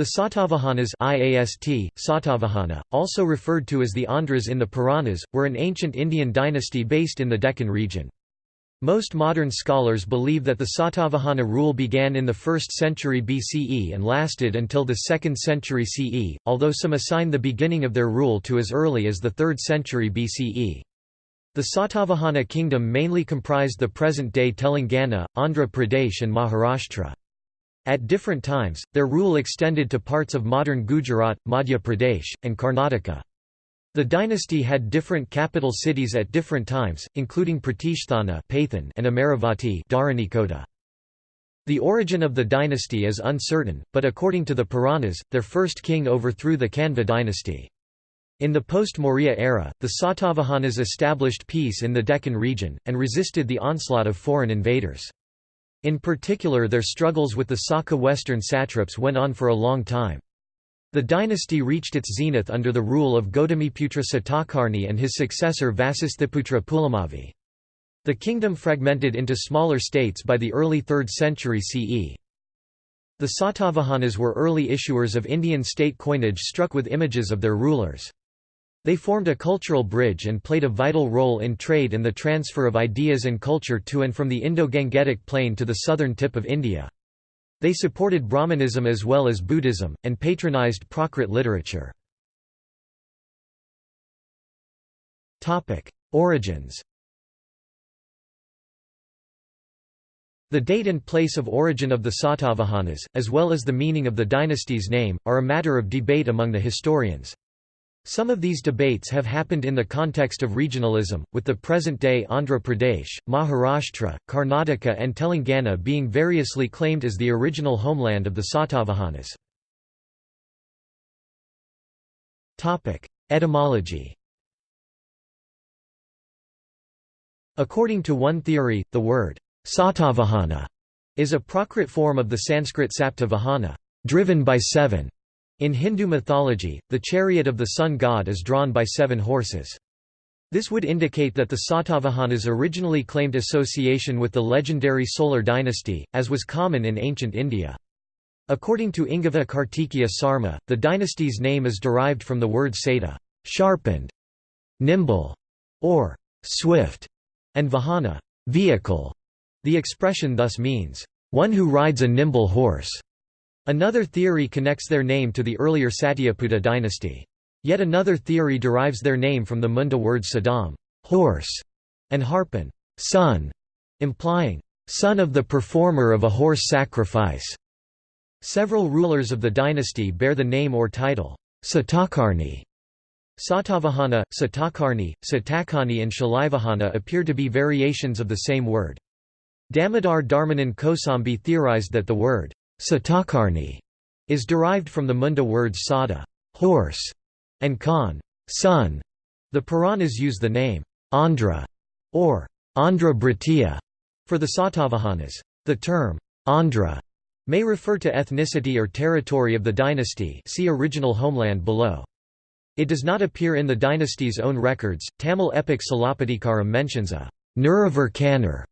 The Satavahanas IAST, Satavahana, also referred to as the Andhras in the Puranas, were an ancient Indian dynasty based in the Deccan region. Most modern scholars believe that the Satavahana rule began in the 1st century BCE and lasted until the 2nd century CE, although some assign the beginning of their rule to as early as the 3rd century BCE. The Satavahana kingdom mainly comprised the present-day Telangana, Andhra Pradesh and Maharashtra. At different times, their rule extended to parts of modern Gujarat, Madhya Pradesh, and Karnataka. The dynasty had different capital cities at different times, including Pratisthana and Amaravati The origin of the dynasty is uncertain, but according to the Puranas, their first king overthrew the Kanva dynasty. In the post-Maurya era, the Satavahanas established peace in the Deccan region, and resisted the onslaught of foreign invaders. In particular their struggles with the Saka western satraps went on for a long time. The dynasty reached its zenith under the rule of Gautamiputra Satakarni and his successor Vasisthaputra Pulamavi. The kingdom fragmented into smaller states by the early 3rd century CE. The Satavahanas were early issuers of Indian state coinage struck with images of their rulers. They formed a cultural bridge and played a vital role in trade and the transfer of ideas and culture to and from the Indo-Gangetic plain to the southern tip of India. They supported Brahmanism as well as Buddhism, and patronized Prakrit literature. Origins The date and place of origin of the Satavahanas, as well as the meaning of the dynasty's name, are a matter of debate among the historians. Some of these debates have happened in the context of regionalism, with the present-day Andhra Pradesh, Maharashtra, Karnataka and Telangana being variously claimed as the original homeland of the Satavahanas. Etymology According to one theory, the word Satavahana is a Prakrit form of the Sanskrit Saptavahana, driven by seven, in Hindu mythology, the chariot of the sun god is drawn by seven horses. This would indicate that the Satavahanas originally claimed association with the legendary Solar dynasty, as was common in ancient India. According to Ingava Kartikeya Sarma, the dynasty's name is derived from the word sata sharpened", nimble, or swift, and vahana vehicle". The expression thus means, one who rides a nimble horse. Another theory connects their name to the earlier Satyaputa dynasty. Yet another theory derives their name from the Munda words Sadam horse", and Harpan son", implying, son of the performer of a horse sacrifice. Several rulers of the dynasty bear the name or title, Satakarni. Satavahana, Satakarni, Satakani and Shalivahana appear to be variations of the same word. Damodar Dharmananda Kosambi theorized that the word Satakarni is derived from the Munda words sada horse, and Khan son. The Puranas use the name Andhra or Andhra Bharatiya for the Satavahanas. The term Andhra may refer to ethnicity or territory of the dynasty see original homeland below. It does not appear in the dynasty's own records. Tamil epic Silappatikaram mentions a Nuravar Kannar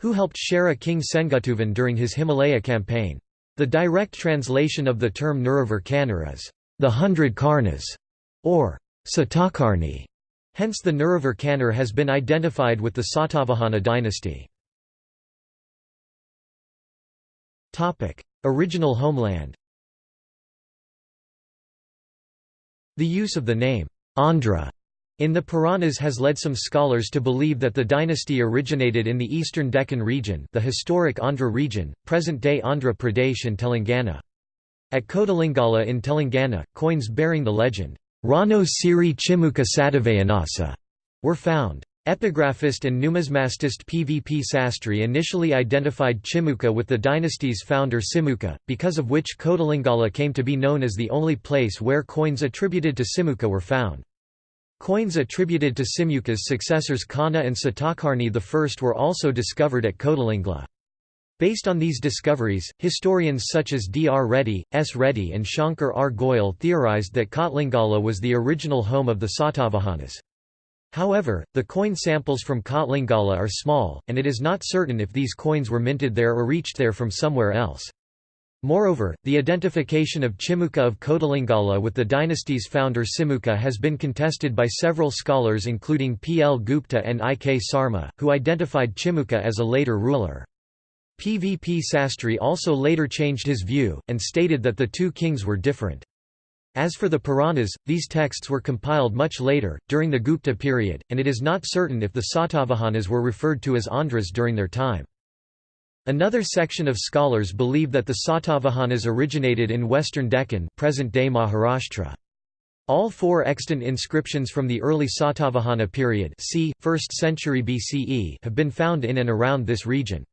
who helped Chera king Sengutuvan during his Himalaya campaign. The direct translation of the term Nuravar is, the hundred Karnas, or Satakarni. Hence the Nuravar has been identified with the Satavahana dynasty. Original homeland The use of the name, Andhra, in the Puranas has led some scholars to believe that the dynasty originated in the eastern Deccan region the historic Andhra region, present-day Andhra Pradesh and Telangana. At Kodalingala in Telangana, coins bearing the legend, Rano Siri Chimuka Satavahanasa, were found. Epigraphist and numismatist PVP Sastry initially identified Chimuka with the dynasty's founder Simuka, because of which Kodalingala came to be known as the only place where coins attributed to Simuka were found. Coins attributed to Simuka's successors Kana and Satakarni I were also discovered at Kodalingala. Based on these discoveries, historians such as D. R. Reddy, S. Reddy and Shankar R. Goyal theorized that Kotlingala was the original home of the Satavahanas. However, the coin samples from Kotlingala are small, and it is not certain if these coins were minted there or reached there from somewhere else. Moreover, the identification of Chimuka of Kodalingala with the dynasty's founder Simuka has been contested by several scholars including P. L. Gupta and I. K. Sarma, who identified Chimuka as a later ruler. P. V. P. Sastry also later changed his view, and stated that the two kings were different. As for the Puranas, these texts were compiled much later, during the Gupta period, and it is not certain if the Satavahanas were referred to as Andhras during their time. Another section of scholars believe that the Satavahanas originated in western Deccan present-day Maharashtra. All four extant inscriptions from the early Satavahana period c. 1st century BCE have been found in and around this region.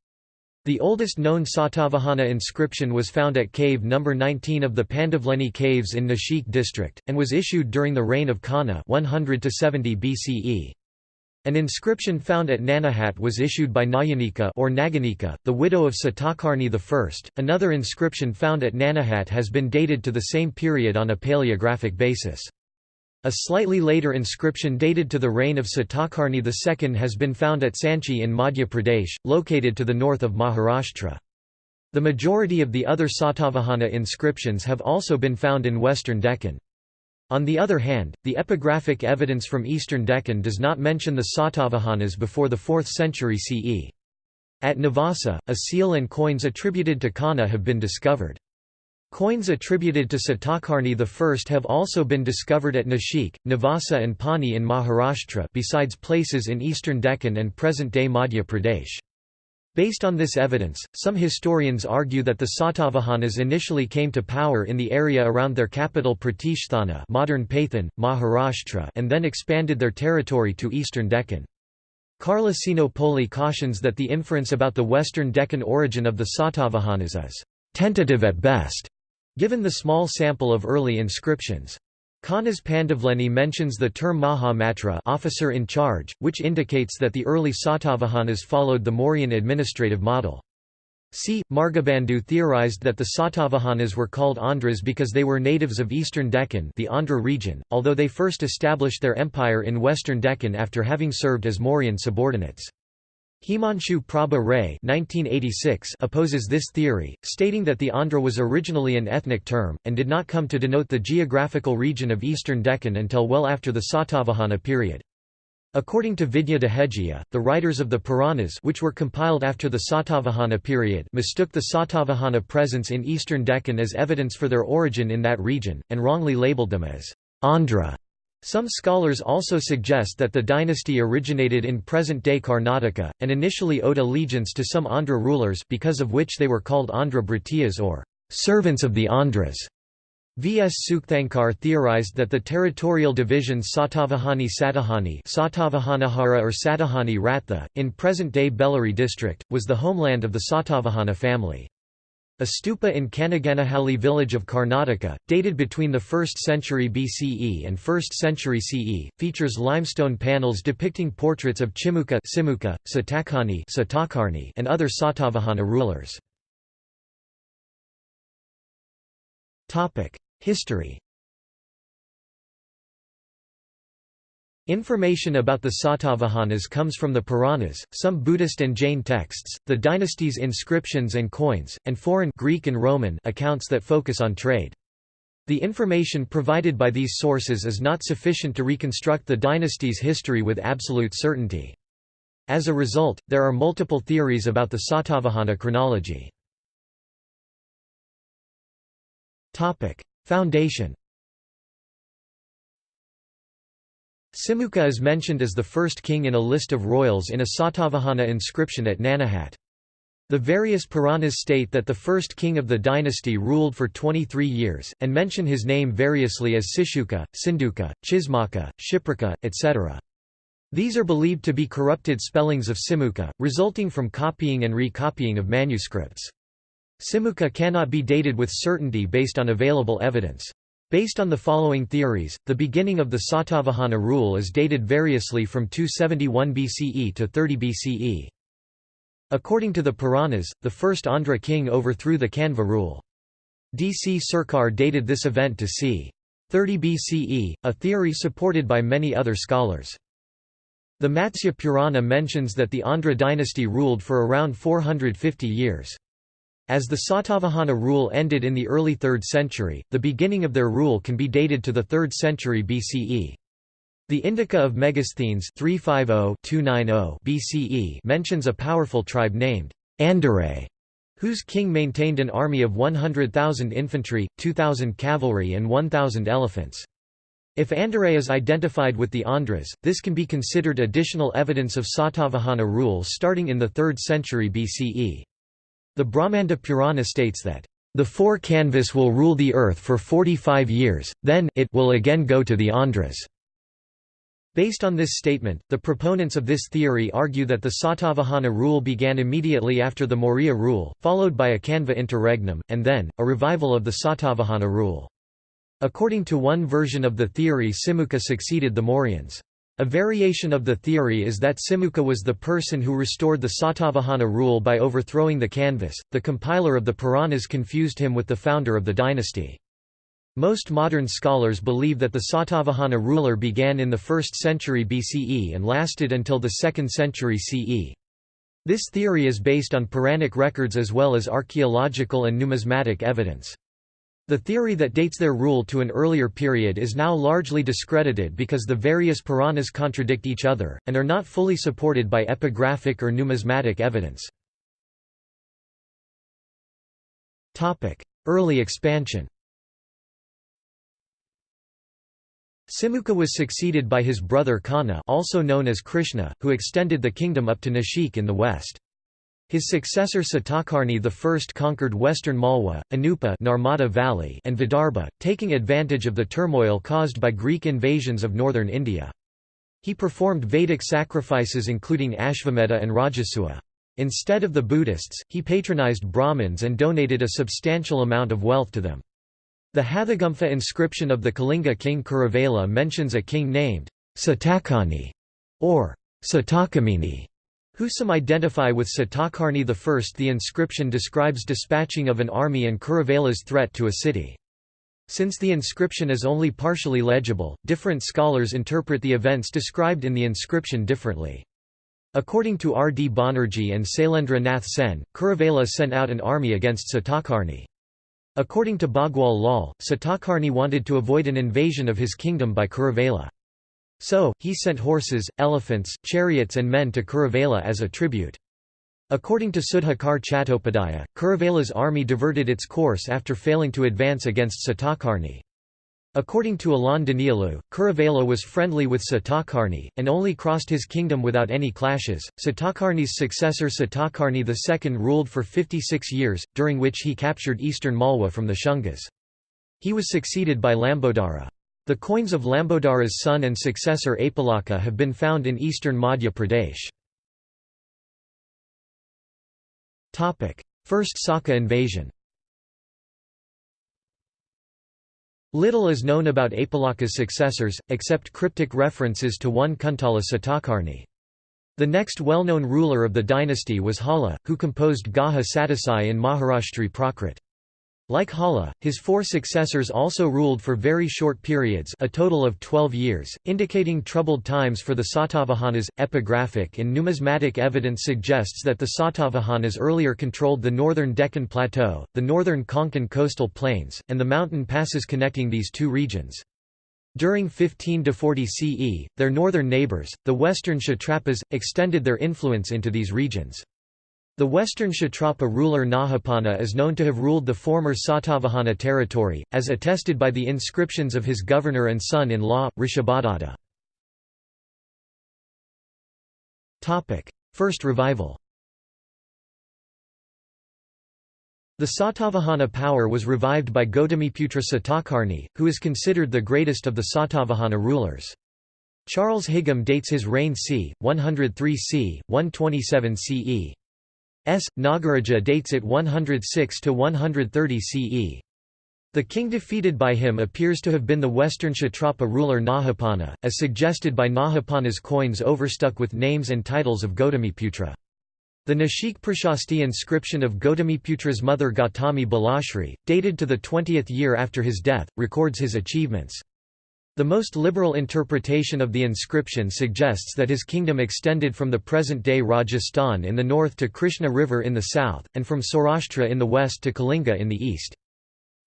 The oldest known Satavahana inscription was found at cave No. 19 of the Pandavleni caves in Nashik district, and was issued during the reign of Kanha 100 BCE. An inscription found at Nanaghat was issued by Nayanika or Naganika, the widow of Satakarni I. Another inscription found at Nanaghat has been dated to the same period on a paleographic basis. A slightly later inscription dated to the reign of Satakarni II has been found at Sanchi in Madhya Pradesh, located to the north of Maharashtra. The majority of the other Satavahana inscriptions have also been found in western Deccan. On the other hand, the epigraphic evidence from eastern Deccan does not mention the Satavahanas before the 4th century CE. At Navasa, a seal and coins attributed to Kana have been discovered. Coins attributed to Satakarni I have also been discovered at Nashik, Navasa and Pani in Maharashtra besides places in eastern Deccan and present-day Madhya Pradesh. Based on this evidence, some historians argue that the Satavahanas initially came to power in the area around their capital Pratishthana modern Paithan, Maharashtra and then expanded their territory to eastern Deccan. Carla Sinopoli cautions that the inference about the western Deccan origin of the Satavahanas is «tentative at best», given the small sample of early inscriptions. Kanha's Pandavleni mentions the term Mahamatra officer in charge, which indicates that the early Satavahanas followed the Mauryan administrative model. C. Margabandhu theorized that the Satavahanas were called Andhras because they were natives of eastern Deccan the Andhra region, although they first established their empire in western Deccan after having served as Mauryan subordinates. Himanshu Prabha Ray opposes this theory, stating that the Andhra was originally an ethnic term, and did not come to denote the geographical region of eastern Deccan until well after the Satavahana period. According to Vidya Dehejia, the writers of the Puranas which were compiled after the Satavahana period mistook the Satavahana presence in eastern Deccan as evidence for their origin in that region, and wrongly labeled them as Andhra. Some scholars also suggest that the dynasty originated in present-day Karnataka, and initially owed allegiance to some Andhra rulers because of which they were called Andhra Bhritiyas or servants of the Andhras. V. S. Sukthankar theorized that the territorial divisions Satavahani Satahani Satavahanahara or Satahani Ratha, in present-day Bellary district, was the homeland of the Satavahana family. A stupa in Kanaganahalli village of Karnataka, dated between the 1st century BCE and 1st century CE, features limestone panels depicting portraits of Chimuka Simuka, Satakarni and other Satavahana rulers. History Information about the Satavahanas comes from the Puranas, some Buddhist and Jain texts, the dynasty's inscriptions and coins, and foreign Greek and Roman accounts that focus on trade. The information provided by these sources is not sufficient to reconstruct the dynasty's history with absolute certainty. As a result, there are multiple theories about the Satavahana chronology. Foundation Simuka is mentioned as the first king in a list of royals in a Satavahana inscription at Nanaghat. The various Puranas state that the first king of the dynasty ruled for 23 years, and mention his name variously as Sishuka, Sinduka, Chismaka, Shipraka, etc. These are believed to be corrupted spellings of Simuka, resulting from copying and recopying of manuscripts. Simuka cannot be dated with certainty based on available evidence. Based on the following theories, the beginning of the Satavahana rule is dated variously from 271 BCE to 30 BCE. According to the Puranas, the first Andhra king overthrew the Kanva rule. D. C. Sircar dated this event to c. 30 BCE, a theory supported by many other scholars. The Matsya Purana mentions that the Andhra dynasty ruled for around 450 years. As the Satavahana rule ended in the early 3rd century, the beginning of their rule can be dated to the 3rd century BCE. The Indica of Megasthenes 350-290 BCE mentions a powerful tribe named Andare, whose king maintained an army of 100,000 infantry, 2,000 cavalry and 1,000 elephants. If Andare is identified with the Andhras, this can be considered additional evidence of Satavahana rule starting in the 3rd century BCE. The Brahmanda Purana states that, "...the four Kanvas will rule the earth for 45 years, then it will again go to the Andhras." Based on this statement, the proponents of this theory argue that the Satavahana rule began immediately after the Maurya rule, followed by a Kanva interregnum, and then, a revival of the Satavahana rule. According to one version of the theory Simukha succeeded the Mauryans. A variation of the theory is that Simukha was the person who restored the Satavahana rule by overthrowing the Kanvas. The compiler of the Puranas confused him with the founder of the dynasty. Most modern scholars believe that the Satavahana ruler began in the 1st century BCE and lasted until the 2nd century CE. This theory is based on Puranic records as well as archaeological and numismatic evidence. The theory that dates their rule to an earlier period is now largely discredited because the various Puranas contradict each other, and are not fully supported by epigraphic or numismatic evidence. Early expansion Simuka was succeeded by his brother Kanna also known as Krishna, who extended the kingdom up to Nashik in the west. His successor Satakarni I conquered western Malwa, Anupa Narmada Valley and Vidarbha, taking advantage of the turmoil caused by Greek invasions of northern India. He performed Vedic sacrifices including Ashvamedha and Rajasuya. Instead of the Buddhists, he patronized Brahmins and donated a substantial amount of wealth to them. The Hathigumpha inscription of the Kalinga king Kharavela mentions a king named Satakani or Satakamini, who some identify with Satakarni I. The inscription describes dispatching of an army and Kharavela's threat to a city. Since the inscription is only partially legible, different scholars interpret the events described in the inscription differently. According to R. D. Banerjee and Sailendra Nath Sen, Kharavela sent out an army against Satakarni. According to Bhagwan Lal, Satakarni wanted to avoid an invasion of his kingdom by Kharavela. So, he sent horses, elephants, chariots and men to Kharavela as a tribute. According to Sudhakar Chattopadhyaya, Kharavela's army diverted its course after failing to advance against Satakarni. According to Alan Danielou, Kharavela was friendly with Satakarni, and only crossed his kingdom without any clashes. Satakarni's successor Satakarni II ruled for 56 years, during which he captured eastern Malwa from the Shungas. He was succeeded by Lambodara. The coins of Lambodara's son and successor Apalaka have been found in eastern Madhya Pradesh. First Saka invasion Little is known about Apalaka's successors, except cryptic references to one Kuntala Satakarni. The next well-known ruler of the dynasty was Hala, who composed Gaha Sattasai in Maharashtri Prakrit. Like Hala, his four successors also ruled for very short periods a total of 12 years, indicating troubled times for the Satavahanas. Epigraphic and numismatic evidence suggests that the Satavahanas earlier controlled the northern Deccan Plateau, the northern Konkan coastal plains, and the mountain passes connecting these two regions. During 15 to 40 CE, their northern neighbours, the western Kshatrapas, extended their influence into these regions. The western Kshatrapa ruler Nahapana is known to have ruled the former Satavahana territory, as attested by the inscriptions of his governor and son-in-law, Rishabhadatta. First revival The Satavahana power was revived by Gautamiputra Satakarni, who is considered the greatest of the Satavahana rulers. Charles Higham dates his reign c. 103 c. 127 CE. S. Nagaraja dates it 106 to 130 CE. The king defeated by him appears to have been the western Kshatrapa ruler Nahapana, as suggested by Nahapana's coins overstuck with names and titles of Gautamiputra. The Nashik Prashasti inscription of Gautamiputra's mother Gautami Balashri, dated to the 20th year after his death, records his achievements. The most liberal interpretation of the inscription suggests that his kingdom extended from the present-day Rajasthan in the north to Krishna River in the south, and from Saurashtra in the west to Kalinga in the east.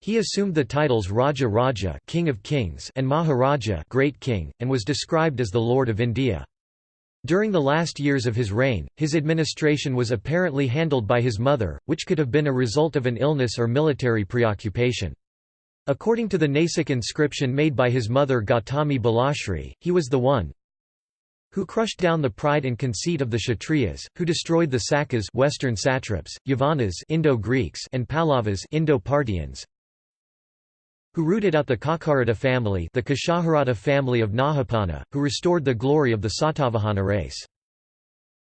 He assumed the titles Raja Raja King of Kings and Maharaja Great King, and was described as the Lord of India. During the last years of his reign, his administration was apparently handled by his mother, which could have been a result of an illness or military preoccupation. According to the Nasik inscription made by his mother Gautami Balashri, he was the one who crushed down the pride and conceit of the Kshatriyas, who destroyed the Sakas Western satraps, Yavanas Indo-Greeks and Pallavas Indo-Parthians, who rooted out the Kakarata family the Kashaharata family of Nahapana, who restored the glory of the Satavahana race.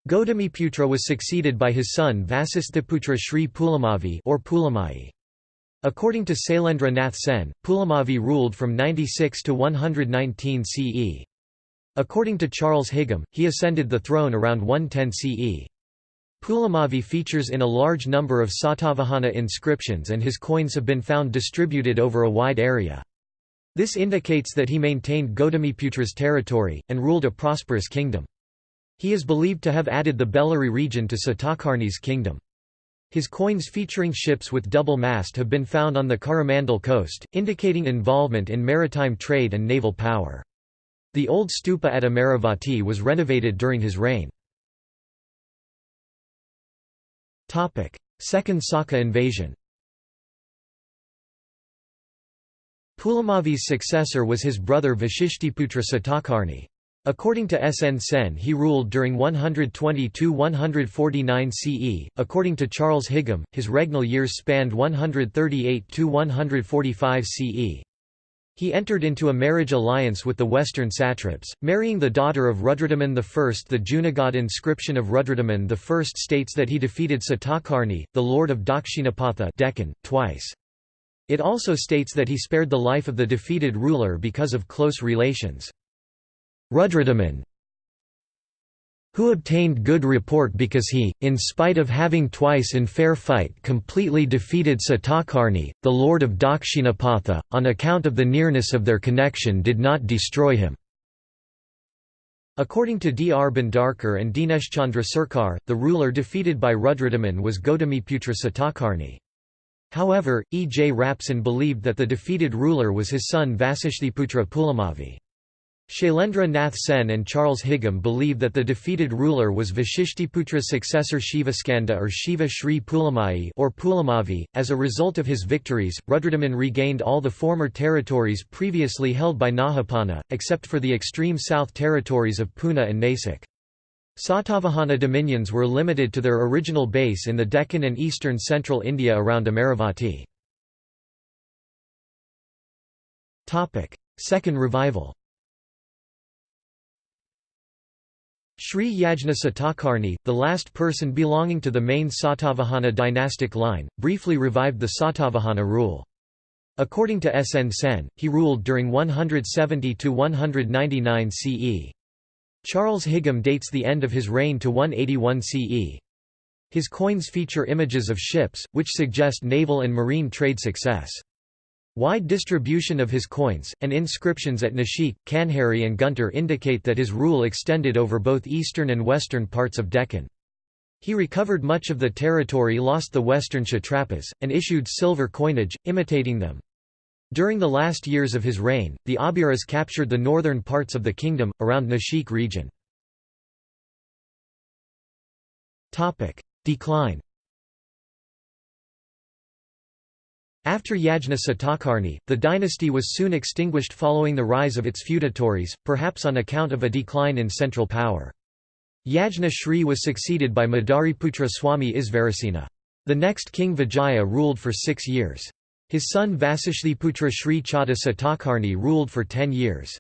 Gautamiputra was succeeded by his son Vasisthaputra Sri Pulamavi or Pulamai. According to Sailendra Nath Sen, Pulamavi ruled from 96 to 119 CE. According to Charles Higham, he ascended the throne around 110 CE. Pulamavi features in a large number of Satavahana inscriptions and his coins have been found distributed over a wide area. This indicates that he maintained Gautamiputra's territory, and ruled a prosperous kingdom. He is believed to have added the Bellary region to Satakarni's kingdom. His coins featuring ships with double mast have been found on the Coromandel coast, indicating involvement in maritime trade and naval power. The old stupa at Amaravati was renovated during his reign. Second Saka invasion Pulamavi's successor was his brother Vishishtiputra Satakarni. According to S. N. Sen he ruled during 120–149 CE, according to Charles Higham, his regnal years spanned 138–145 CE. He entered into a marriage alliance with the western satraps, marrying the daughter of Rudradaman I. The Junagadh inscription of Rudradaman I states that he defeated Satakarni, the lord of Dakshinapatha Deccan, twice. It also states that he spared the life of the defeated ruler because of close relations. Rudradaman who obtained good report because he, in spite of having twice in fair fight completely defeated Satakarni, the lord of Dakshinapatha, on account of the nearness of their connection did not destroy him. According to D. R. Bhandarkar and Dineshchandra Sarkar, the ruler defeated by Rudradaman was Gautamiputra Satakarni. However, E. J. Rapson believed that the defeated ruler was his son Vasishthiputra Pulamavi. Shailendra Nath Sen and Charles Higham believe that the defeated ruler was Vashishthiputra's successor Shivaskanda or Shiva Shri Pulamai or Pulamavi. As a result of his victories, Rudradaman regained all the former territories previously held by Nahapana, except for the extreme south territories of Puna and Nasik. Satavahana dominions were limited to their original base in the Deccan and eastern central India around Amaravati. Second revival Sri Yajna Satakarni, the last person belonging to the main Satavahana dynastic line, briefly revived the Satavahana rule. According to S. N. Sen, he ruled during 170–199 CE. Charles Higham dates the end of his reign to 181 CE. His coins feature images of ships, which suggest naval and marine trade success. Wide distribution of his coins, and inscriptions at Nashik, Kanheri and Guntur indicate that his rule extended over both eastern and western parts of Deccan. He recovered much of the territory lost the western Kshatrapas, and issued silver coinage, imitating them. During the last years of his reign, the Abhiras captured the northern parts of the kingdom, around Nashik region. Decline After Yajna Satakarni, the dynasty was soon extinguished following the rise of its feudatories, perhaps on account of a decline in central power. Yajna Shri was succeeded by Madariputra Swami Isvarasena. The next king Vijaya ruled for six years. His son Vasishthiputra Shri Chada Satakarni ruled for ten years.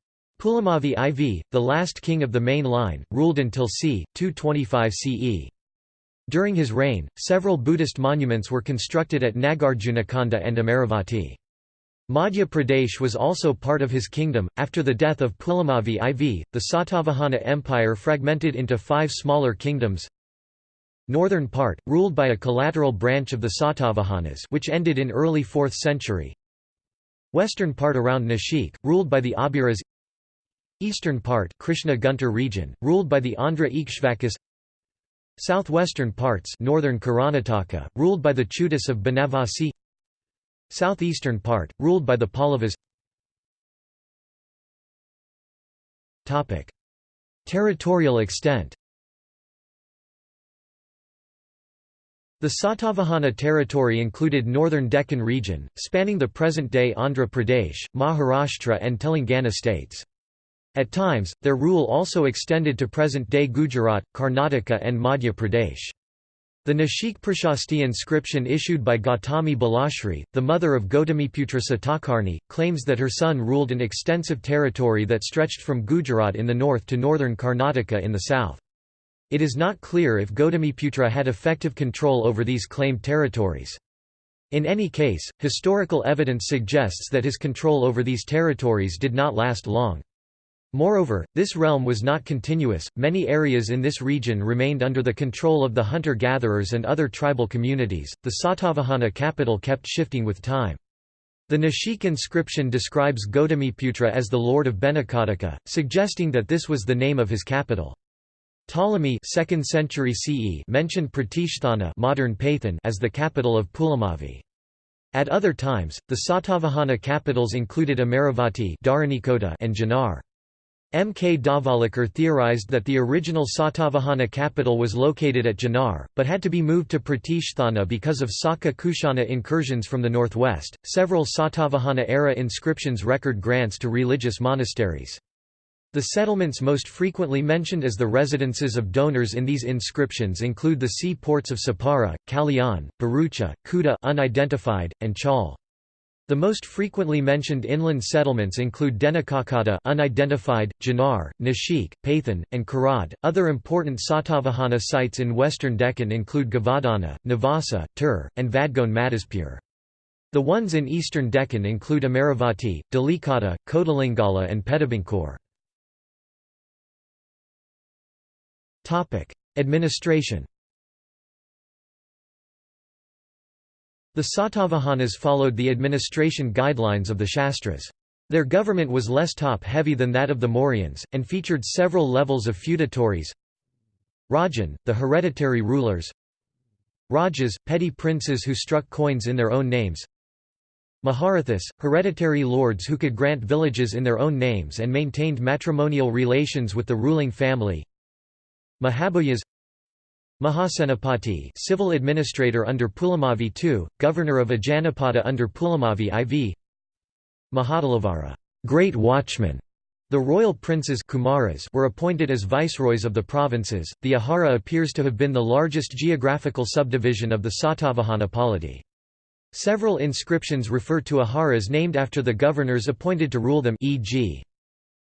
Pulamavi IV, the last king of the main line, ruled until c. 225 CE. During his reign, several Buddhist monuments were constructed at Nagarjunakonda and Amaravati. Madhya Pradesh was also part of his kingdom. After the death of Pulamavi IV, the Satavahana Empire fragmented into five smaller kingdoms. Northern part, ruled by a collateral branch of the Satavahanas which ended in early 4th century. Western part around Nashik, ruled by the Abhiras Eastern part Krishna Guntur region, ruled by the Andhra Ikshvakas Southwestern parts northern Karnataka, ruled by the Chutis of Banavasi. Southeastern part, ruled by the Pallavas Territorial extent. The Satavahana territory included northern Deccan region, spanning the present-day Andhra Pradesh, Maharashtra and Telangana states. At times, their rule also extended to present-day Gujarat, Karnataka and Madhya Pradesh. The Nashik Prashasti inscription issued by Gautami Balashri, the mother of Gautamiputra Satakarni, claims that her son ruled an extensive territory that stretched from Gujarat in the north to northern Karnataka in the south. It is not clear if Gautamiputra had effective control over these claimed territories. In any case, historical evidence suggests that his control over these territories did not last long. Moreover, this realm was not continuous, many areas in this region remained under the control of the hunter-gatherers and other tribal communities, the Satavahana capital kept shifting with time. The Nashik inscription describes Gautamiputra as the lord of Benakataka, suggesting that this was the name of his capital. Ptolemy 2nd century CE mentioned Pratishtana modern Paithan as the capital of Pulamavi. At other times, the Satavahana capitals included Amaravati and Junnar. M. K. Dhavalikar theorized that the original Satavahana capital was located at Junnar, but had to be moved to Pratishtana because of Saka Kushana incursions from the northwest. Several Satavahana era inscriptions record grants to religious monasteries. The settlements most frequently mentioned as the residences of donors in these inscriptions include the sea ports of Sapara, Kalyan, Barucha, Kuta unidentified, and Chaul. The most frequently mentioned inland settlements include Denakakata unidentified, Junnar, Nashik, Paithan, and Karad. Other important Satavahana sites in western Deccan include Gavadana, Navasa, Tur, and Vadgone Madaspur. The ones in eastern Deccan include Amaravati, Dalikata, Kodalingala and Pedabankor. Administration The Satavahanas followed the administration guidelines of the Shastras. Their government was less top-heavy than that of the Mauryans, and featured several levels of feudatories. Rajan, the hereditary rulers. Rajas, petty princes who struck coins in their own names. Maharathas, hereditary lords who could grant villages in their own names and maintained matrimonial relations with the ruling family. Mahabuyas Mahasenapati civil administrator under Pulamavi II, governor of Ajanapada under Pulamavi IV Mahadalavara great watchman", the royal princes Kumaras were appointed as viceroys of the provinces. The Ahara appears to have been the largest geographical subdivision of the Satavahana polity. Several inscriptions refer to Aharas named after the governors appointed to rule them e.g.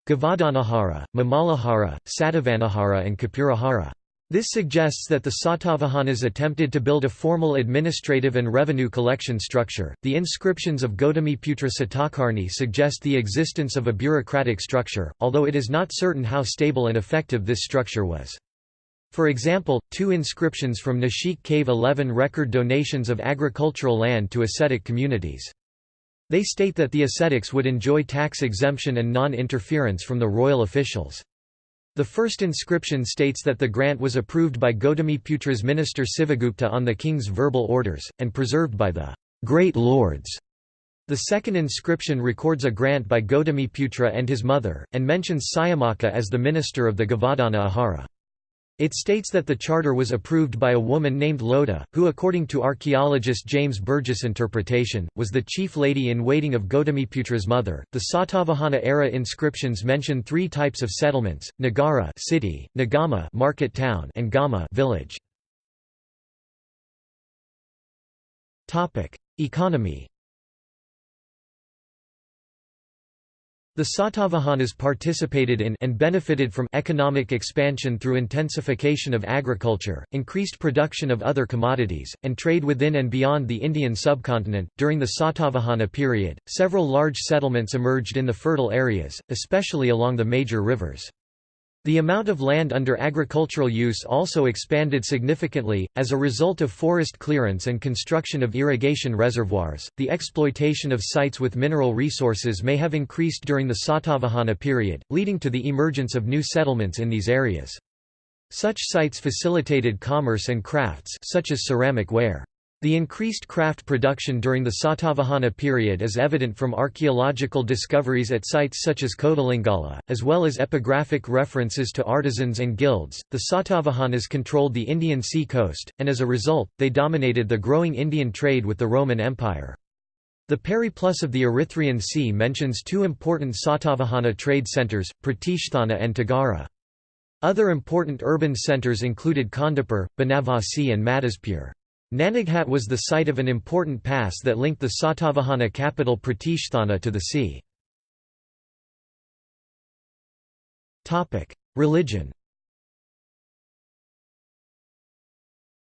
Gavadanahara, Mamalahara, Satavanahara and Kapurahara. This suggests that the Satavahanas attempted to build a formal administrative and revenue collection structure. The inscriptions of Gautamiputra Satakarni suggest the existence of a bureaucratic structure, although it is not certain how stable and effective this structure was. For example, two inscriptions from Nashik Cave 11 record donations of agricultural land to ascetic communities. They state that the ascetics would enjoy tax exemption and non-interference from the royal officials. The first inscription states that the grant was approved by Gautamiputra's minister Sivagupta on the king's verbal orders, and preserved by the great lords. The second inscription records a grant by Gautamiputra and his mother, and mentions Sayamaka as the minister of the Gavadana Ahara. It states that the charter was approved by a woman named Loda, who according to archaeologist James Burgess' interpretation, was the chief lady-in-waiting of Gautamiputra's mother. The Satavahana-era inscriptions mention three types of settlements, Nagara city, Nagama market town, and Gama village. Economy The Satavahanas participated in and benefited from economic expansion through intensification of agriculture, increased production of other commodities, and trade within and beyond the Indian subcontinent. During the Satavahana period, several large settlements emerged in the fertile areas, especially along the major rivers. The amount of land under agricultural use also expanded significantly, as a result of forest clearance and construction of irrigation reservoirs. The exploitation of sites with mineral resources may have increased during the Satavahana period, leading to the emergence of new settlements in these areas. Such sites facilitated commerce and crafts such as ceramic ware. The increased craft production during the Satavahana period is evident from archaeological discoveries at sites such as Kodalingala, as well as epigraphic references to artisans and guilds. The Satavahanas controlled the Indian sea coast, and as a result, they dominated the growing Indian trade with the Roman Empire. The Periplus of the Erythraean Sea mentions two important Satavahana trade centres, Pratishthana and Tagara. Other important urban centres included Kandapur, Banavasi and Madhaspur. Nanaghat was the site of an important pass that linked the Satavahana capital Pratishthana to the sea. Religion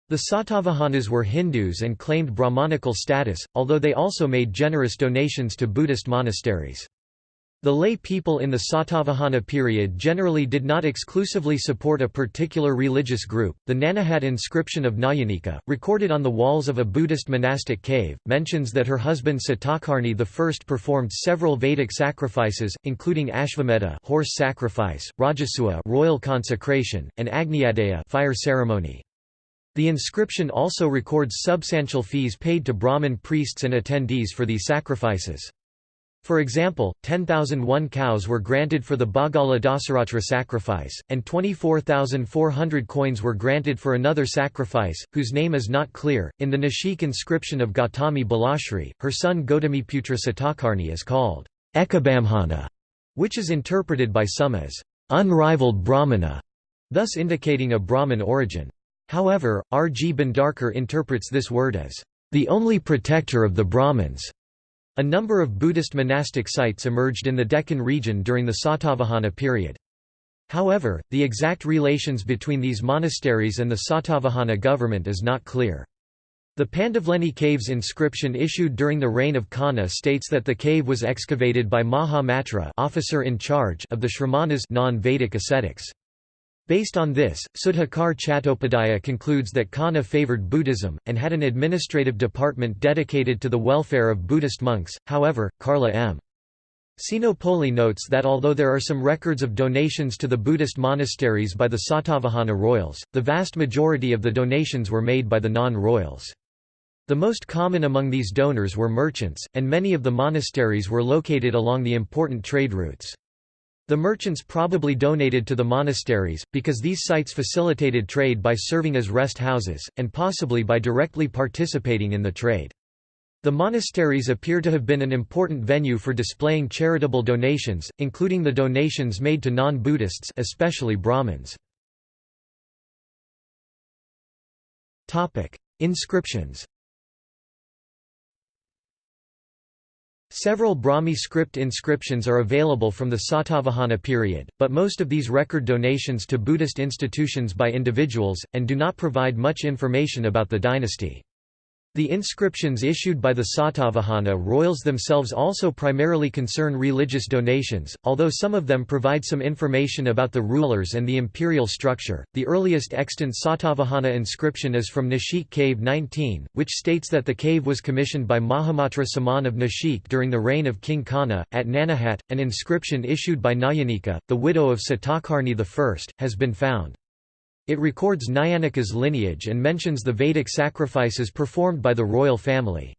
The Satavahanas were Hindus and claimed Brahmanical status, although they also made generous donations to Buddhist monasteries. The lay people in the Satavahana period generally did not exclusively support a particular religious group. The Nanaghat inscription of Nayanika, recorded on the walls of a Buddhist monastic cave, mentions that her husband Satakarni I performed several Vedic sacrifices, including Ashvamedha horse sacrifice, Rajasuya royal consecration, and Agniadeya fire ceremony. The inscription also records substantial fees paid to Brahmin priests and attendees for these sacrifices. For example, 10,001 cows were granted for the Bagala Dasaratra sacrifice, and 24,400 coins were granted for another sacrifice, whose name is not clear. In the Nashik inscription of Gautami Balashri, her son Gautamiputra Satakarni is called Ekabamhana, which is interpreted by some as unrivaled Brahmana, thus indicating a Brahmin origin. However, R. G. Bhandarkar interprets this word as the only protector of the Brahmins. A number of Buddhist monastic sites emerged in the Deccan region during the Satavahana period. However, the exact relations between these monasteries and the Satavahana government is not clear. The Pandavleni Caves inscription issued during the reign of Kanha states that the cave was excavated by Maha Matra officer in charge of the Shramanas non-Vedic ascetics. Based on this, Sudhakar Chattopadhyaya concludes that Kanha favored Buddhism, and had an administrative department dedicated to the welfare of Buddhist monks, however, Carla M. Sinopoli notes that although there are some records of donations to the Buddhist monasteries by the Satavahana royals, the vast majority of the donations were made by the non-royals. The most common among these donors were merchants, and many of the monasteries were located along the important trade routes. The merchants probably donated to the monasteries, because these sites facilitated trade by serving as rest houses, and possibly by directly participating in the trade. The monasteries appear to have been an important venue for displaying charitable donations, including the donations made to non-Buddhists especially Brahmins. Inscriptions Several Brahmi script inscriptions are available from the Satavahana period, but most of these record donations to Buddhist institutions by individuals, and do not provide much information about the dynasty. The inscriptions issued by the Satavahana royals themselves also primarily concern religious donations, although some of them provide some information about the rulers and the imperial structure. The earliest extant Satavahana inscription is from Nashik Cave 19, which states that the cave was commissioned by Mahamatra Saman of Nashik during the reign of King Kana. At Nanaghat, an inscription issued by Nayanika, the widow of Satakarni I, has been found. It records Nayanika's lineage and mentions the Vedic sacrifices performed by the royal family.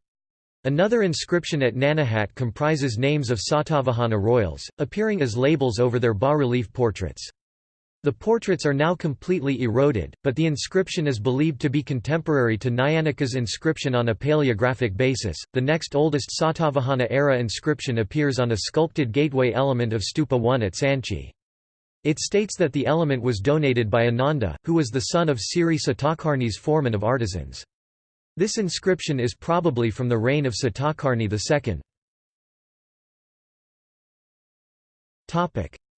Another inscription at Nanaghat comprises names of Satavahana royals, appearing as labels over their bas-relief portraits. The portraits are now completely eroded, but the inscription is believed to be contemporary to Nayanika's inscription on a paleographic basis. The next oldest Satavahana era inscription appears on a sculpted gateway element of Stupa 1 at Sanchi. It states that the element was donated by Ananda, who was the son of Siri Satakarni's foreman of artisans. This inscription is probably from the reign of Satakarni II.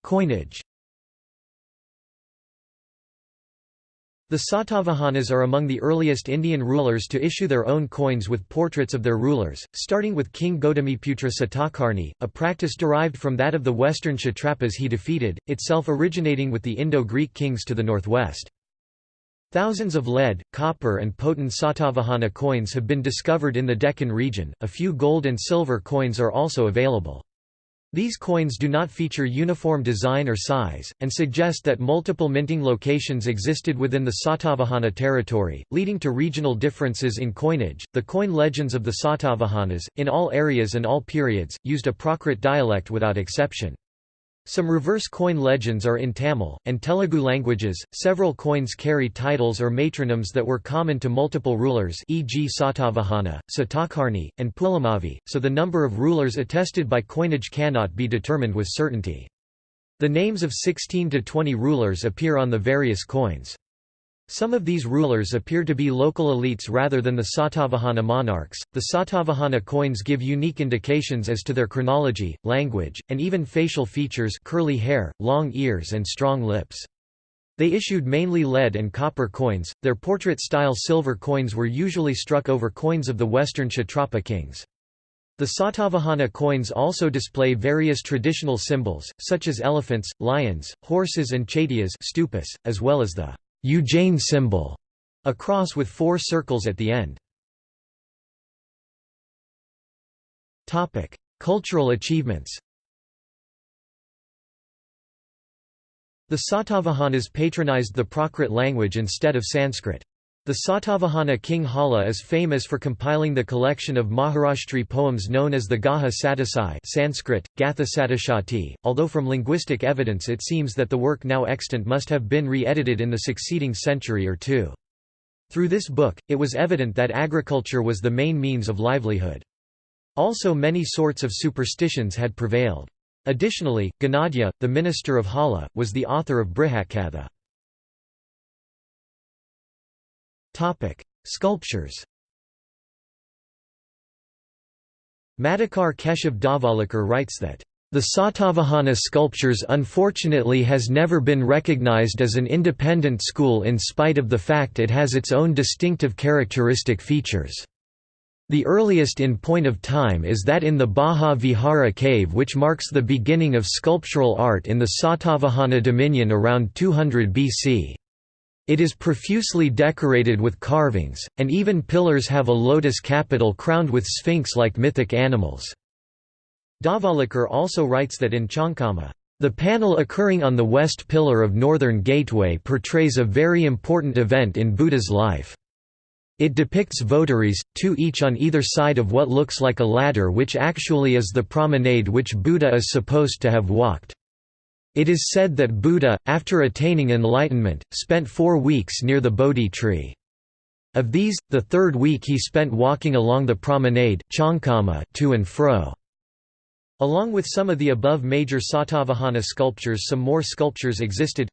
Coinage The Satavahanas are among the earliest Indian rulers to issue their own coins with portraits of their rulers, starting with King Gautamiputra Satakarni, a practice derived from that of the western Kshatrapas he defeated, itself originating with the Indo-Greek kings to the northwest. Thousands of lead, copper and potin Satavahana coins have been discovered in the Deccan region, a few gold and silver coins are also available. These coins do not feature uniform design or size, and suggest that multiple minting locations existed within the Satavahana territory, leading to regional differences in coinage. The coin legends of the Satavahanas, in all areas and all periods, used a Prakrit dialect without exception. Some reverse coin legends are in Tamil, and Telugu languages. Several coins carry titles or matronyms that were common to multiple rulers, e.g., Satavahana, Satakarni, and Pulamavi, so the number of rulers attested by coinage cannot be determined with certainty. The names of 16 to 20 rulers appear on the various coins. Some of these rulers appear to be local elites rather than the Satavahana monarchs. The Satavahana coins give unique indications as to their chronology, language, and even facial features curly hair, long ears and strong lips. They issued mainly lead and copper coins, their portrait-style silver coins were usually struck over coins of the western Kshatrapa kings. The Satavahana coins also display various traditional symbols, such as elephants, lions, horses and chaityas stupas, as well as the Ujjain symbol, a cross with four circles at the end. Topic: Cultural achievements. The Satavahanas patronized the Prakrit language instead of Sanskrit. The Satavahana king Hala is famous for compiling the collection of Maharashtri poems known as the Gaha Sattasai Sanskrit, Gatha Saptashati, although from linguistic evidence it seems that the work now extant must have been re-edited in the succeeding century or two. Through this book, it was evident that agriculture was the main means of livelihood. Also many sorts of superstitions had prevailed. Additionally, Gunadhya, the minister of Hala, was the author of Brihatkatha. Sculptures Madhukar Keshav Dhavalikar writes that the Satavahana sculptures unfortunately has never been recognized as an independent school in spite of the fact it has its own distinctive characteristic features. The earliest in point of time is that in the Bhaja Vihara cave which marks the beginning of sculptural art in the Satavahana dominion around 200 BC. It is profusely decorated with carvings, and even pillars have a lotus capital crowned with sphinx-like mythic animals. Dhavalikar also writes that in Chankama, the panel occurring on the west pillar of northern gateway portrays a very important event in Buddha's life. It depicts votaries, two each on either side of what looks like a ladder which actually is the promenade which Buddha is supposed to have walked. It is said that Buddha, after attaining enlightenment, spent four weeks near the Bodhi tree. Of these, the third week he spent walking along the promenade to and fro. Along with some of the above major Satavahana sculptures some more sculptures existed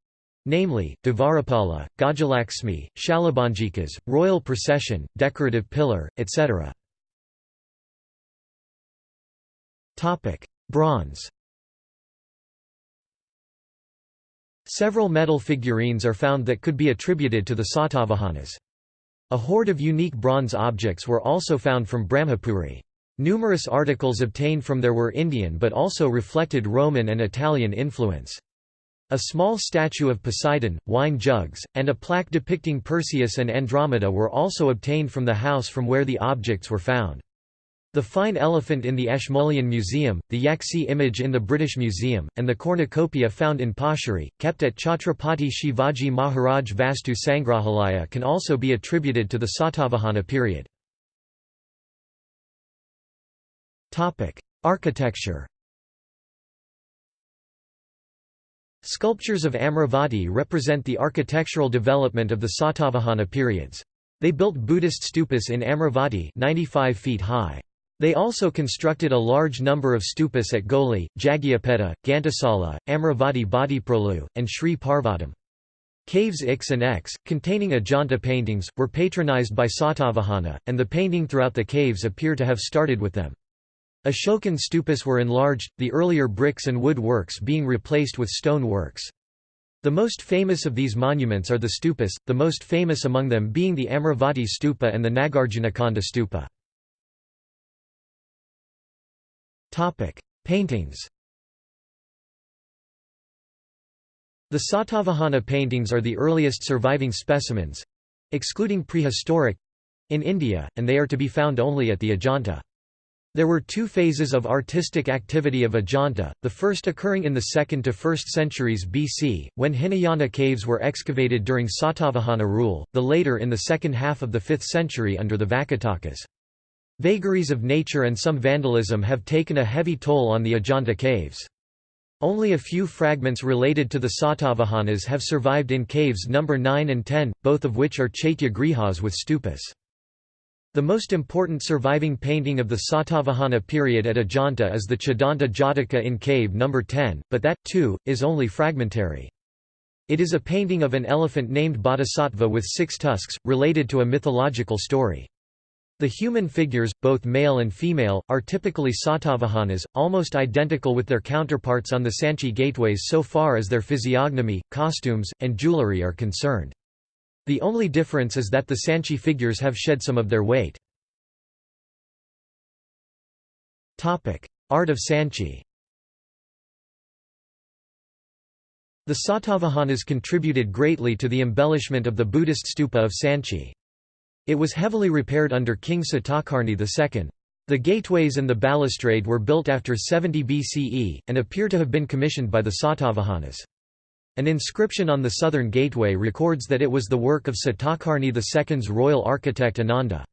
namely, Dvarapala, Gajalaxmi, Shalabanjikas, Royal Procession, Decorative Pillar, etc. Bronze Several metal figurines are found that could be attributed to the Satavahanas. A hoard of unique bronze objects were also found from Brahmapuri. Numerous articles obtained from there were Indian but also reflected Roman and Italian influence. A small statue of Poseidon, wine jugs, and a plaque depicting Perseus and Andromeda were also obtained from the house from where the objects were found. The fine elephant in the Ashmolean Museum, the Yaxi image in the British Museum, and the cornucopia found in Pachuri, kept at Chhatrapati Shivaji Maharaj Vastu Sangrahalaya can also be attributed to the Satavahana period. Architecture Sculptures of Amravati represent the architectural development of the Satavahana periods. They built Buddhist stupas in Amravati 95 feet high. They also constructed a large number of stupas at Goli, Jagyapeta, Ghantasala, Amravati Bhatiprolu, and Sri Parvatam. Caves Ix and X, containing Ajanta paintings, were patronized by Satavahana, and the painting throughout the caves appear to have started with them. Ashokan stupas were enlarged, the earlier bricks and wood works being replaced with stone works. The most famous of these monuments are the stupas, the most famous among them being the Amravati stupa and the Nagarjunakonda stupa. Paintings The Satavahana paintings are the earliest surviving specimens—excluding prehistoric—in India, and they are to be found only at the Ajanta. There were two phases of artistic activity of Ajanta, the first occurring in the 2nd to 1st centuries BC, when Hinayana caves were excavated during Satavahana rule, the later in the second half of the 5th century under the Vakatakas. Vagaries of nature and some vandalism have taken a heavy toll on the Ajanta caves. Only a few fragments related to the Satavahanas have survived in caves number 9 and 10, both of which are Chaitya grihas with stupas. The most important surviving painting of the Satavahana period at Ajanta is the Chhadanta Jataka in cave No. 10, but that, too, is only fragmentary. It is a painting of an elephant named Bodhisattva with six tusks, related to a mythological story. The human figures, both male and female, are typically Satavahanas, almost identical with their counterparts on the Sanchi gateways so far as their physiognomy, costumes, and jewelry are concerned. The only difference is that the Sanchi figures have shed some of their weight. Art of Sanchi The Satavahanas contributed greatly to the embellishment of the Buddhist stupa of Sanchi. It was heavily repaired under King Satakarni II. The gateways and the balustrade were built after 70 BCE, and appear to have been commissioned by the Satavahanas. An inscription on the southern gateway records that it was the work of Satakarni II's royal architect Ananda.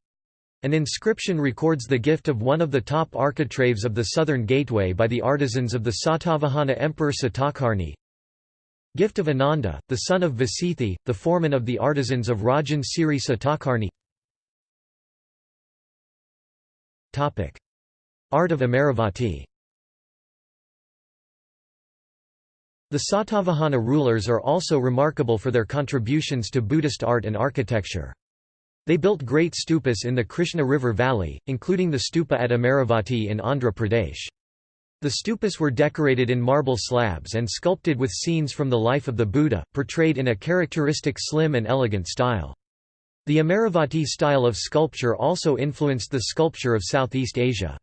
An inscription records the gift of one of the top architraves of the southern gateway by the artisans of the Satavahana Emperor Satakarni. Gift of Ananda, the son of Vasithi, the foreman of the artisans of Rajan Siri Satakarni Art of Amaravati The Satavahana rulers are also remarkable for their contributions to Buddhist art and architecture. They built great stupas in the Krishna River valley, including the stupa at Amaravati in Andhra Pradesh. The stupas were decorated in marble slabs and sculpted with scenes from the life of the Buddha, portrayed in a characteristic slim and elegant style. The Amaravati style of sculpture also influenced the sculpture of Southeast Asia.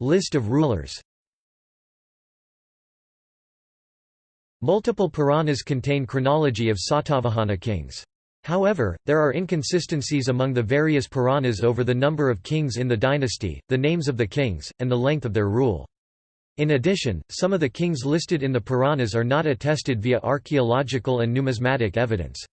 List of rulers Multiple Puranas contain chronology of Satavahana kings. However, there are inconsistencies among the various Puranas over the number of kings in the dynasty, the names of the kings, and the length of their rule. In addition, some of the kings listed in the Puranas are not attested via archaeological and numismatic evidence.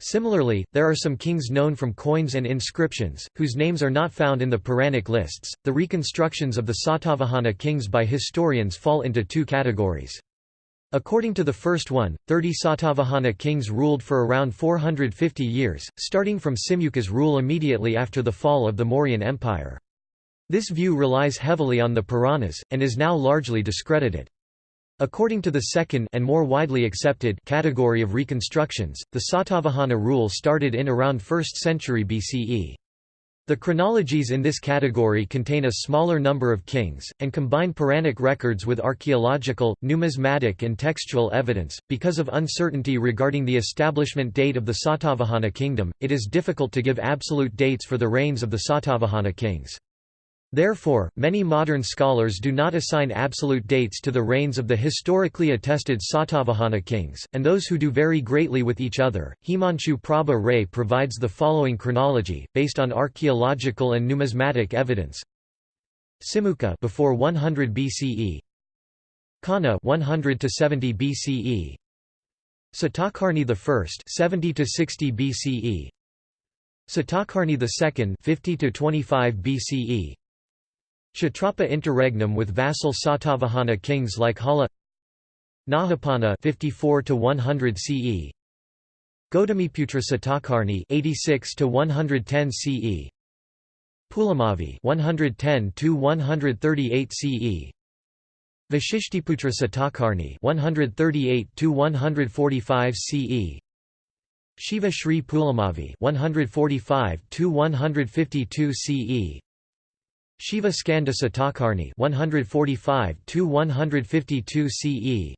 Similarly, there are some kings known from coins and inscriptions, whose names are not found in the Puranic lists. The reconstructions of the Satavahana kings by historians fall into two categories. According to the first one, 30 Satavahana kings ruled for around 450 years, starting from Simuka's rule immediately after the fall of the Mauryan Empire. This view relies heavily on the Puranas, and is now largely discredited. According to the second and more widely accepted category of reconstructions, the Satavahana rule started in around 1st century BCE. The chronologies in this category contain a smaller number of kings, and combine Puranic records with archaeological, numismatic and textual evidence. Because of uncertainty regarding the establishment date of the Satavahana kingdom, it is difficult to give absolute dates for the reigns of the Satavahana kings. Therefore, many modern scholars do not assign absolute dates to the reigns of the historically attested Satavahana kings, and those who do vary greatly with each other. Himanshu Prabha Ray provides the following chronology, based on archaeological and numismatic evidence. Simuka before 100 BCE. Kanha 100 to 70 BCE. Satakarni I 70 to 60 BCE. Satakarni II 50 to 25 BCE. Kshatrapa interregnum with vassal Satavahana kings like Hala Nahapana 54 to 100 CE Gautamiputra Satakarni 86 to 110 CE Pulamavi 110 to 138 CE Vashishtiputra Satakarni 138 to 145 CE Shiva Shri Pulamavi 145 to 152 CE Shiva Skanda Satakarni 145 152 CE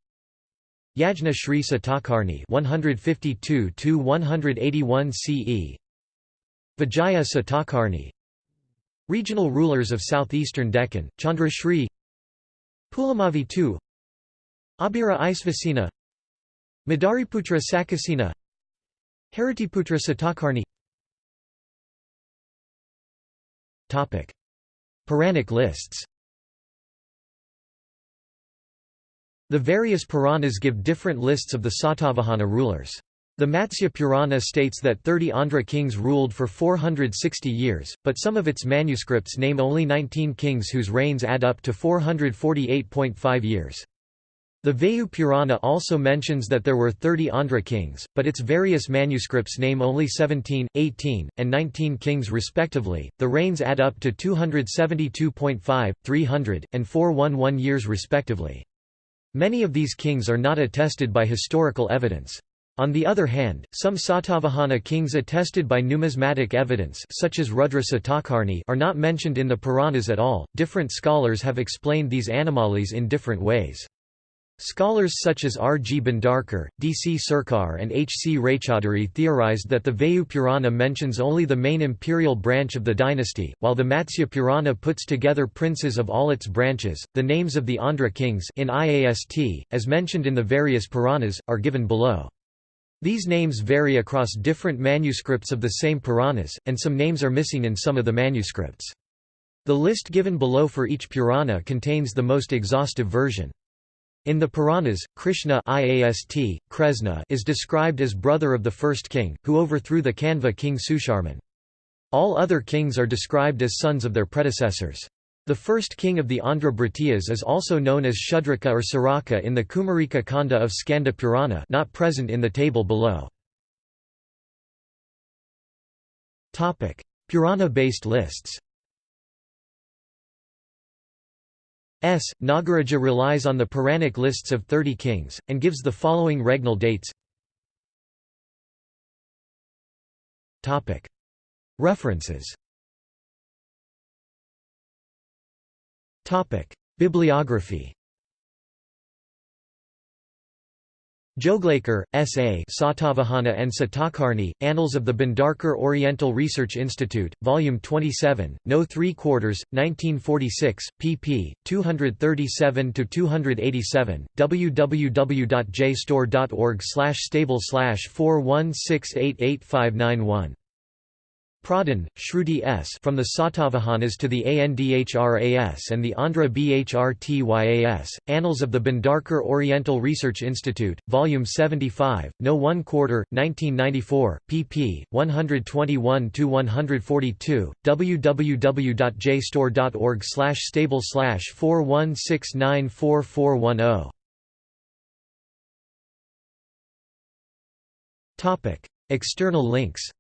Yajna Shri Satakarni 152 181 CE Vijaya Satakarni Regional rulers of southeastern Deccan Chandra Shri. Pulamavi II Abhira Isvasena Madariputra Sakasena Haritiputra Satakarni. Topic Puranic lists The various Puranas give different lists of the Satavahana rulers. The Matsya Purana states that 30 Andhra kings ruled for 460 years, but some of its manuscripts name only 19 kings whose reigns add up to 448.5 years. The Vayu Purana also mentions that there were 30 Andhra kings, but its various manuscripts name only 17, 18, and 19 kings respectively. The reigns add up to 272.5, 300, and 411 years respectively. Many of these kings are not attested by historical evidence. On the other hand, some Satavahana kings attested by numismatic evidence such as Rudra Satakarni are not mentioned in the Puranas at all. Different scholars have explained these anomalies in different ways. Scholars such as R. G. Bhandarkar, D. C. Sircar and H. C. Raychaudhuri theorized that the Vayu Purana mentions only the main imperial branch of the dynasty, while the Matsya Purana puts together princes of all its branches. The names of the Andhra kings in IAST, as mentioned in the various Puranas, are given below. These names vary across different manuscripts of the same Puranas, and some names are missing in some of the manuscripts. The list given below for each Purana contains the most exhaustive version. In the Puranas, Krishna IAST, Kresna is described as brother of the first king, who overthrew the Kanva king Susharman. All other kings are described as sons of their predecessors. The first king of the Andhra Bhratiyas is also known as Shudraka or Saraka in the Kumarika Kanda of Skanda Purana not present in the table below. Purana-based lists S. Nagaraja relies on the Puranic lists of 30 kings, and gives the following regnal dates. References. Bibliography Joglekar, S. A. Satavahana and Satakarni, Annals of the Bhandarkar Oriental Research Institute, Volume 27, No 3 quarters, 1946, pp. 237–287, www.jstor.org stable 416888591 Pradhan, Shruti S. From the Satavahanas to the Andhras and the Andhra Bhrtyas, Annals of the Bhandarkar Oriental Research Institute, Volume 75, No 1 Quarter, 1994, pp. 121–142, www.jstor.org stable 416944410. External links